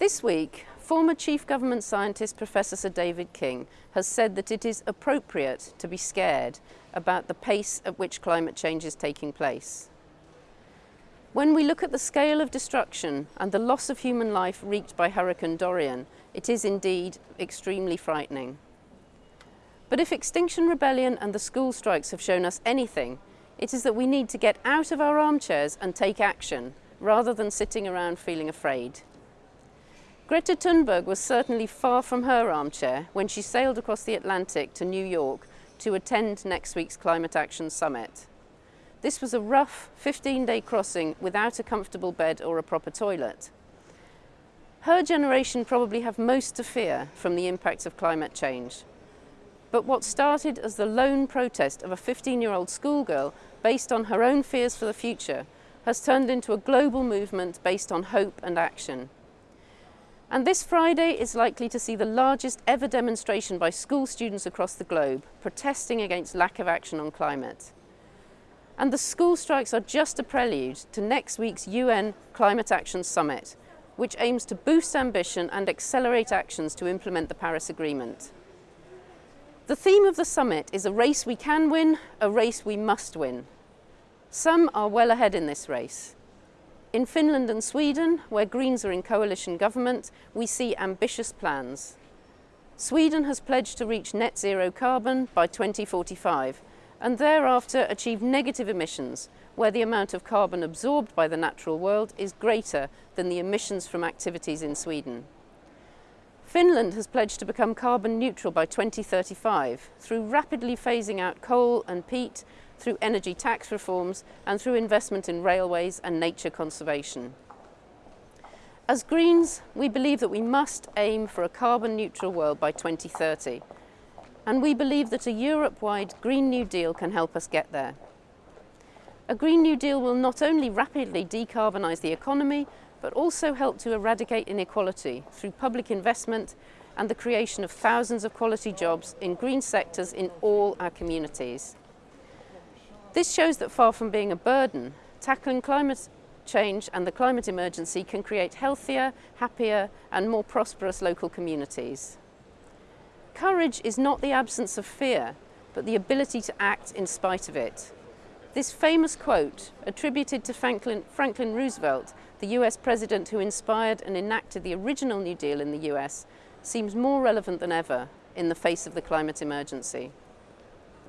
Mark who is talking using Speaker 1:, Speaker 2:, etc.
Speaker 1: This week, former Chief Government Scientist Professor Sir David King has said that it is appropriate to be scared about the pace at which climate change is taking place. When we look at the scale of destruction and the loss of human life wreaked by Hurricane Dorian, it is indeed extremely frightening. But if Extinction Rebellion and the school strikes have shown us anything, it is that we need to get out of our armchairs and take action, rather than sitting around feeling afraid. Greta Thunberg was certainly far from her armchair when she sailed across the Atlantic to New York to attend next week's Climate Action Summit. This was a rough 15-day crossing without a comfortable bed or a proper toilet. Her generation probably have most to fear from the impacts of climate change. But what started as the lone protest of a 15-year-old schoolgirl based on her own fears for the future has turned into a global movement based on hope and action. And this Friday is likely to see the largest ever demonstration by school students across the globe protesting against lack of action on climate. And the school strikes are just a prelude to next week's UN Climate Action Summit, which aims to boost ambition and accelerate actions to implement the Paris Agreement. The theme of the summit is a race we can win, a race we must win. Some are well ahead in this race. In Finland and Sweden, where Greens are in coalition government, we see ambitious plans. Sweden has pledged to reach net zero carbon by 2045 and thereafter achieve negative emissions, where the amount of carbon absorbed by the natural world is greater than the emissions from activities in Sweden. Finland has pledged to become carbon neutral by 2035 through rapidly phasing out coal and peat through energy tax reforms and through investment in railways and nature conservation. As Greens, we believe that we must aim for a carbon neutral world by 2030. And we believe that a Europe-wide Green New Deal can help us get there. A Green New Deal will not only rapidly decarbonise the economy, but also help to eradicate inequality through public investment and the creation of thousands of quality jobs in green sectors in all our communities. This shows that far from being a burden, tackling climate change and the climate emergency can create healthier, happier and more prosperous local communities. Courage is not the absence of fear, but the ability to act in spite of it. This famous quote, attributed to Franklin, Franklin, Roosevelt, the US president who inspired and enacted the original New Deal in the US, seems more relevant than ever in the face of the climate emergency.